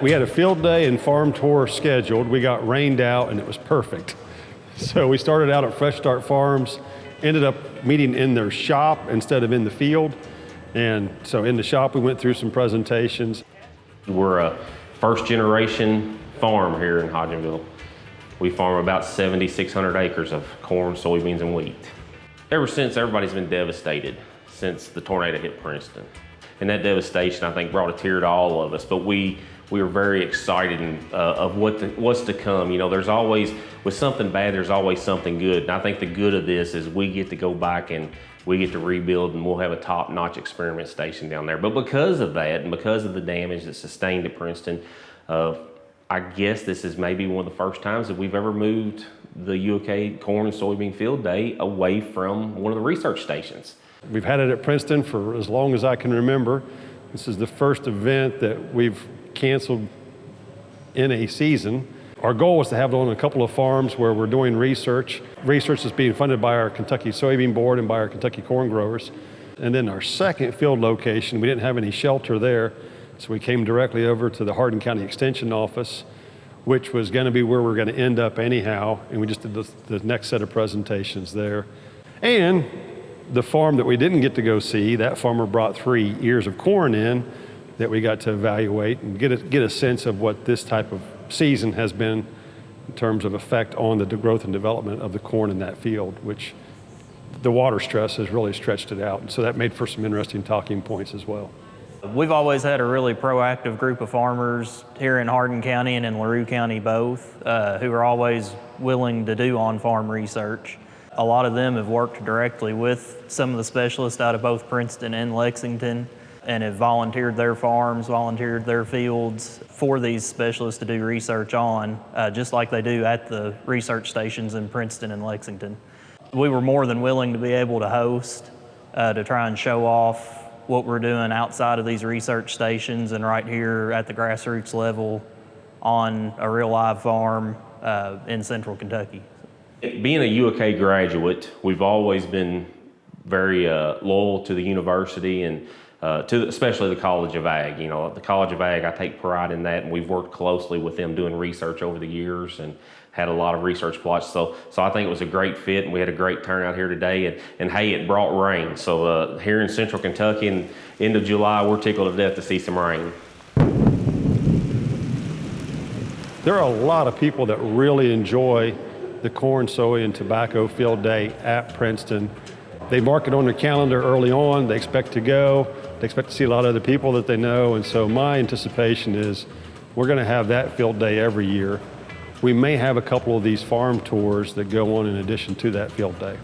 We had a field day and farm tour scheduled. We got rained out and it was perfect. So we started out at Fresh Start Farms, ended up meeting in their shop instead of in the field. And so in the shop, we went through some presentations. We're a first generation farm here in Hodgenville. We farm about 7,600 acres of corn, soybeans, and wheat. Ever since, everybody's been devastated since the tornado hit Princeton. And that devastation, I think, brought a tear to all of us. But we we were very excited and, uh, of what the, what's to come. You know, there's always, with something bad, there's always something good. And I think the good of this is we get to go back and we get to rebuild and we'll have a top-notch experiment station down there. But because of that and because of the damage that's sustained at Princeton, uh, I guess this is maybe one of the first times that we've ever moved the UOK corn and soybean field day away from one of the research stations. We've had it at Princeton for as long as I can remember. This is the first event that we've canceled in a season. Our goal was to have it on a couple of farms where we're doing research. Research is being funded by our Kentucky Soybean Board and by our Kentucky Corn Growers. And then our second field location, we didn't have any shelter there, so we came directly over to the Hardin County Extension Office, which was going to be where we are going to end up anyhow, and we just did the, the next set of presentations there. And the farm that we didn't get to go see, that farmer brought three ears of corn in, that we got to evaluate and get a, get a sense of what this type of season has been in terms of effect on the growth and development of the corn in that field, which the water stress has really stretched it out. And so that made for some interesting talking points as well. We've always had a really proactive group of farmers here in Hardin County and in LaRue County both, uh, who are always willing to do on-farm research. A lot of them have worked directly with some of the specialists out of both Princeton and Lexington and have volunteered their farms, volunteered their fields for these specialists to do research on, uh, just like they do at the research stations in Princeton and Lexington. We were more than willing to be able to host, uh, to try and show off what we're doing outside of these research stations and right here at the grassroots level on a real live farm uh, in central Kentucky. Being a UK graduate, we've always been very uh, loyal to the university and uh, to especially the College of Ag. You know, the College of Ag, I take pride in that, and we've worked closely with them doing research over the years and had a lot of research plots. So, so I think it was a great fit, and we had a great turnout here today. And, and hey, it brought rain. So uh, here in Central Kentucky, and end of July, we're tickled to death to see some rain. There are a lot of people that really enjoy the corn, soy, and tobacco field day at Princeton. They mark it on their calendar early on. They expect to go. They expect to see a lot of other people that they know. And so my anticipation is we're going to have that field day every year. We may have a couple of these farm tours that go on in addition to that field day.